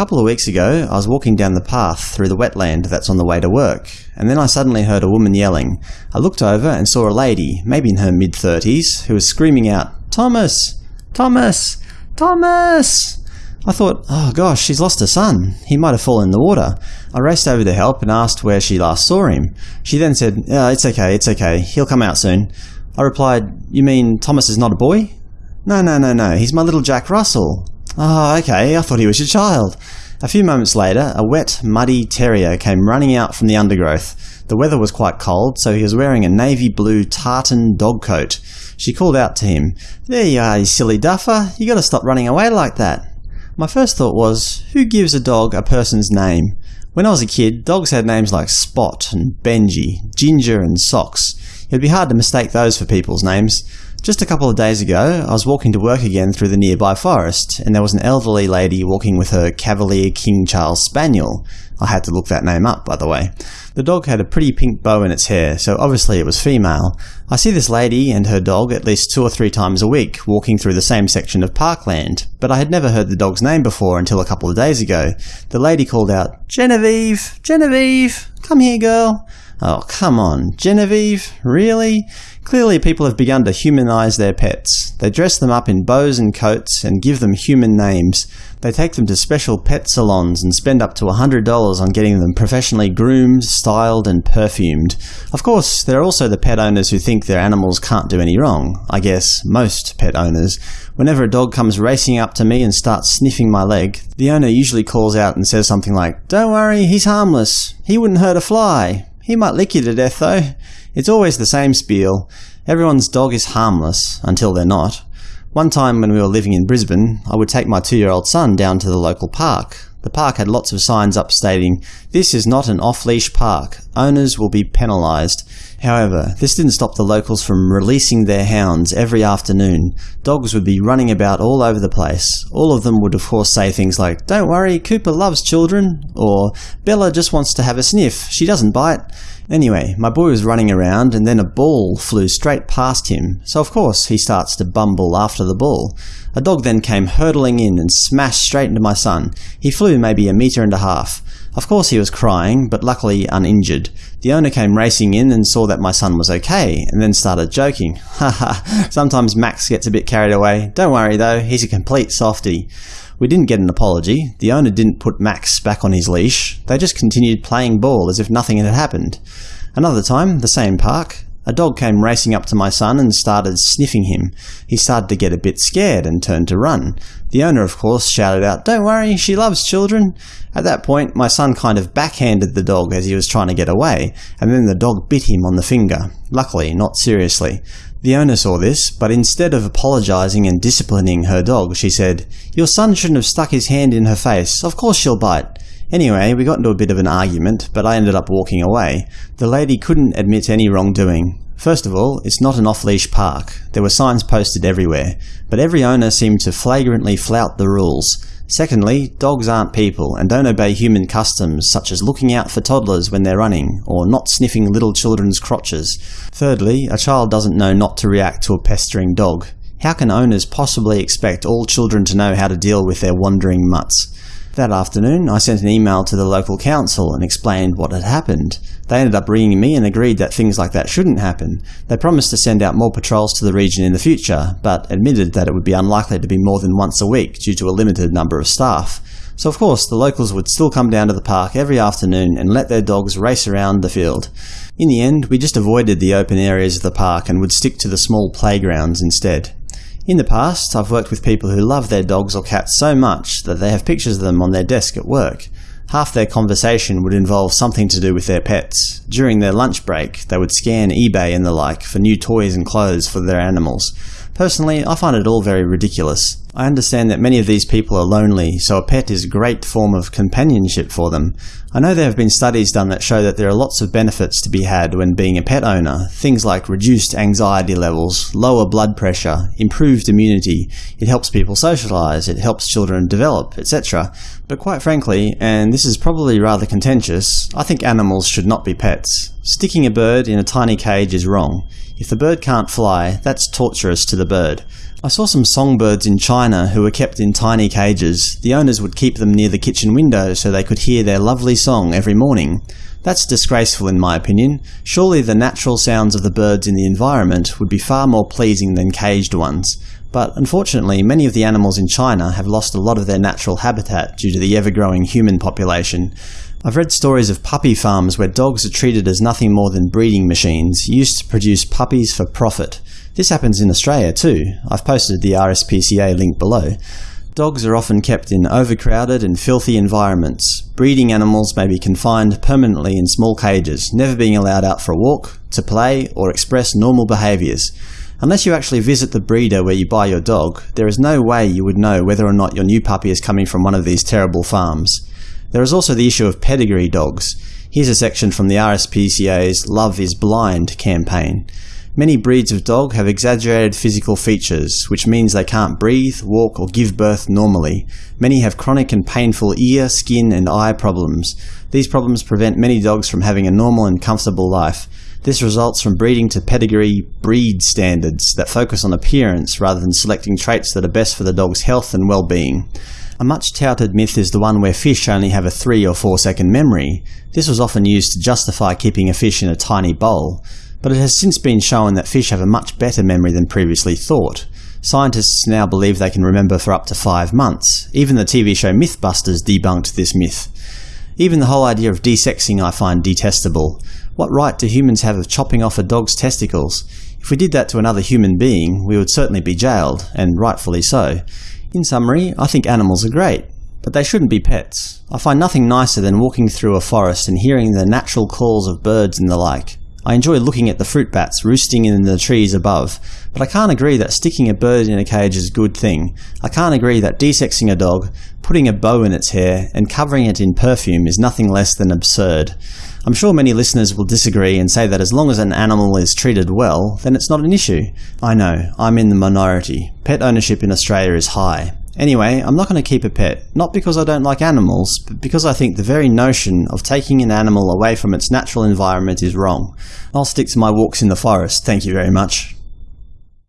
couple of weeks ago, I was walking down the path through the wetland that's on the way to work, and then I suddenly heard a woman yelling. I looked over and saw a lady, maybe in her mid-thirties, who was screaming out, Thomas! Thomas! Thomas! I thought, oh gosh, she's lost her son. He might have fallen in the water. I raced over to help and asked where she last saw him. She then said, oh, it's okay, it's okay, he'll come out soon. I replied, you mean Thomas is not a boy? No, no, no, no, he's my little Jack Russell. Oh, okay, I thought he was your child. A few moments later, a wet, muddy terrier came running out from the undergrowth. The weather was quite cold, so he was wearing a navy blue tartan dog coat. She called out to him, There you are, you silly duffer. You gotta stop running away like that. My first thought was, who gives a dog a person's name? When I was a kid, dogs had names like Spot and Benji, Ginger and Socks. It'd be hard to mistake those for people's names. Just a couple of days ago, I was walking to work again through the nearby forest, and there was an elderly lady walking with her Cavalier King Charles Spaniel. I had to look that name up, by the way. The dog had a pretty pink bow in its hair, so obviously it was female. I see this lady and her dog at least two or three times a week, walking through the same section of parkland, but I had never heard the dog's name before until a couple of days ago. The lady called out, Genevieve! Genevieve! Come here, girl! Oh, come on. Genevieve? Really? Clearly people have begun to humanize their pets. They dress them up in bows and coats and give them human names. They take them to special pet salons and spend up to $100 on getting them professionally groomed, styled, and perfumed. Of course, there are also the pet owners who think their animals can't do any wrong. I guess most pet owners. Whenever a dog comes racing up to me and starts sniffing my leg, the owner usually calls out and says something like, Don't worry, he's harmless. He wouldn't hurt a fly. He might lick you to death, though. It's always the same spiel. Everyone's dog is harmless, until they're not. One time when we were living in Brisbane, I would take my two-year-old son down to the local park. The park had lots of signs up stating, This is not an off-leash park. Owners will be penalised. However, this didn't stop the locals from releasing their hounds every afternoon. Dogs would be running about all over the place. All of them would of course say things like, Don't worry, Cooper loves children, or Bella just wants to have a sniff, she doesn't bite. Anyway, my boy was running around and then a ball flew straight past him, so of course he starts to bumble after the ball. A dog then came hurtling in and smashed straight into my son. He flew maybe a metre and a half. Of course he was crying, but luckily uninjured. The owner came racing in and saw that my son was okay, and then started joking. Haha, sometimes Max gets a bit carried away. Don't worry though, he's a complete softie. We didn't get an apology. The owner didn't put Max back on his leash. They just continued playing ball as if nothing had happened. Another time, the same park, a dog came racing up to my son and started sniffing him. He started to get a bit scared and turned to run. The owner, of course, shouted out, Don't worry, she loves children. At that point, my son kind of backhanded the dog as he was trying to get away, and then the dog bit him on the finger. Luckily, not seriously. The owner saw this, but instead of apologizing and disciplining her dog, she said, Your son shouldn't have stuck his hand in her face. Of course she'll bite. Anyway, we got into a bit of an argument, but I ended up walking away. The lady couldn't admit any wrongdoing. First of all, it's not an off-leash park. There were signs posted everywhere, but every owner seemed to flagrantly flout the rules. Secondly, dogs aren't people and don't obey human customs such as looking out for toddlers when they're running, or not sniffing little children's crotches. Thirdly, a child doesn't know not to react to a pestering dog. How can owners possibly expect all children to know how to deal with their wandering mutts? That afternoon, I sent an email to the local council and explained what had happened. They ended up ringing me and agreed that things like that shouldn't happen. They promised to send out more patrols to the region in the future, but admitted that it would be unlikely to be more than once a week due to a limited number of staff. So of course, the locals would still come down to the park every afternoon and let their dogs race around the field. In the end, we just avoided the open areas of the park and would stick to the small playgrounds instead. In the past, I've worked with people who love their dogs or cats so much that they have pictures of them on their desk at work. Half their conversation would involve something to do with their pets. During their lunch break, they would scan eBay and the like for new toys and clothes for their animals. Personally, I find it all very ridiculous. I understand that many of these people are lonely, so a pet is a great form of companionship for them. I know there have been studies done that show that there are lots of benefits to be had when being a pet owner, things like reduced anxiety levels, lower blood pressure, improved immunity, it helps people socialize, it helps children develop, etc. But quite frankly, and this is probably rather contentious, I think animals should not be pets. Sticking a bird in a tiny cage is wrong. If the bird can't fly, that's torturous to the bird. I saw some songbirds in China who were kept in tiny cages. The owners would keep them near the kitchen window so they could hear their lovely song every morning. That's disgraceful in my opinion. Surely the natural sounds of the birds in the environment would be far more pleasing than caged ones. But unfortunately, many of the animals in China have lost a lot of their natural habitat due to the ever-growing human population. I've read stories of puppy farms where dogs are treated as nothing more than breeding machines, used to produce puppies for profit. This happens in Australia too. I've posted the RSPCA link below. Dogs are often kept in overcrowded and filthy environments. Breeding animals may be confined permanently in small cages, never being allowed out for a walk, to play, or express normal behaviours. Unless you actually visit the breeder where you buy your dog, there is no way you would know whether or not your new puppy is coming from one of these terrible farms. There is also the issue of pedigree dogs. Here's a section from the RSPCA's Love is Blind campaign. Many breeds of dog have exaggerated physical features, which means they can't breathe, walk, or give birth normally. Many have chronic and painful ear, skin, and eye problems. These problems prevent many dogs from having a normal and comfortable life. This results from breeding to pedigree breed standards that focus on appearance rather than selecting traits that are best for the dog's health and well-being. A much touted myth is the one where fish only have a 3 or 4 second memory. This was often used to justify keeping a fish in a tiny bowl but it has since been shown that fish have a much better memory than previously thought. Scientists now believe they can remember for up to five months. Even the TV show Mythbusters debunked this myth. Even the whole idea of desexing I find detestable. What right do humans have of chopping off a dog's testicles? If we did that to another human being, we would certainly be jailed, and rightfully so. In summary, I think animals are great, but they shouldn't be pets. I find nothing nicer than walking through a forest and hearing the natural calls of birds and the like. I enjoy looking at the fruit bats roosting in the trees above, but I can't agree that sticking a bird in a cage is a good thing. I can't agree that desexing a dog, putting a bow in its hair, and covering it in perfume is nothing less than absurd. I'm sure many listeners will disagree and say that as long as an animal is treated well, then it's not an issue. I know, I'm in the minority. Pet ownership in Australia is high. Anyway, I'm not going to keep a pet, not because I don't like animals, but because I think the very notion of taking an animal away from its natural environment is wrong. I'll stick to my walks in the forest, thank you very much.